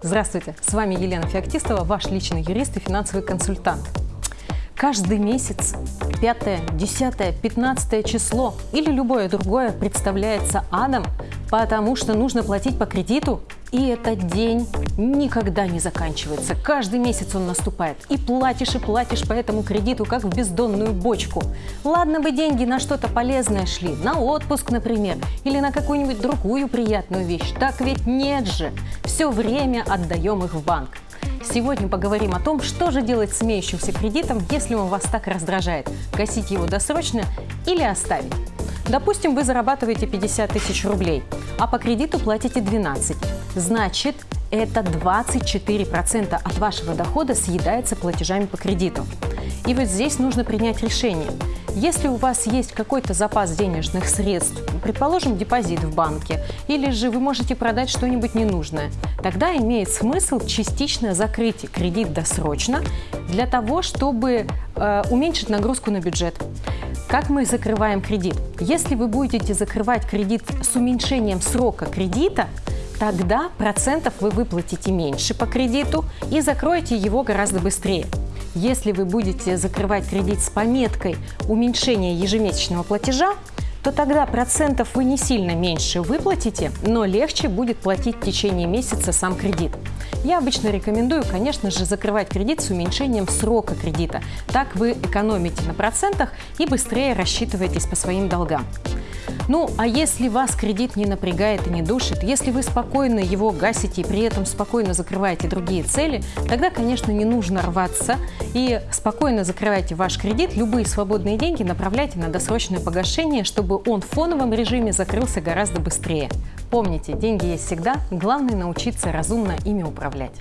Здравствуйте, с вами Елена Феоктистова, ваш личный юрист и финансовый консультант. Каждый месяц 5, 10, 15 число или любое другое представляется адом, потому что нужно платить по кредиту, и этот день никогда не заканчивается. Каждый месяц он наступает. И платишь, и платишь по этому кредиту, как в бездонную бочку. Ладно бы деньги на что-то полезное шли, на отпуск, например, или на какую-нибудь другую приятную вещь. Так ведь нет же. Все время отдаем их в банк. Сегодня поговорим о том, что же делать с имеющимся кредитом, если он вас так раздражает. Гасить его досрочно или оставить. Допустим, вы зарабатываете 50 тысяч рублей, а по кредиту платите 12. Значит, это 24% от вашего дохода съедается платежами по кредиту. И вот здесь нужно принять решение. Если у вас есть какой-то запас денежных средств, предположим, депозит в банке, или же вы можете продать что-нибудь ненужное, тогда имеет смысл частично закрыть кредит досрочно для того, чтобы э, уменьшить нагрузку на бюджет. Как мы закрываем кредит? Если вы будете закрывать кредит с уменьшением срока кредита, тогда процентов вы выплатите меньше по кредиту и закроете его гораздо быстрее. Если вы будете закрывать кредит с пометкой уменьшения ежемесячного платежа, то тогда процентов вы не сильно меньше выплатите, но легче будет платить в течение месяца сам кредит. Я обычно рекомендую, конечно же, закрывать кредит с уменьшением срока кредита. Так вы экономите на процентах и быстрее рассчитываетесь по своим долгам. Ну, а если вас кредит не напрягает и не душит, если вы спокойно его гасите и при этом спокойно закрываете другие цели, тогда, конечно, не нужно рваться и спокойно закрывайте ваш кредит, любые свободные деньги направляйте на досрочное погашение, чтобы он в фоновом режиме закрылся гораздо быстрее. Помните, деньги есть всегда, главное научиться разумно ими управлять.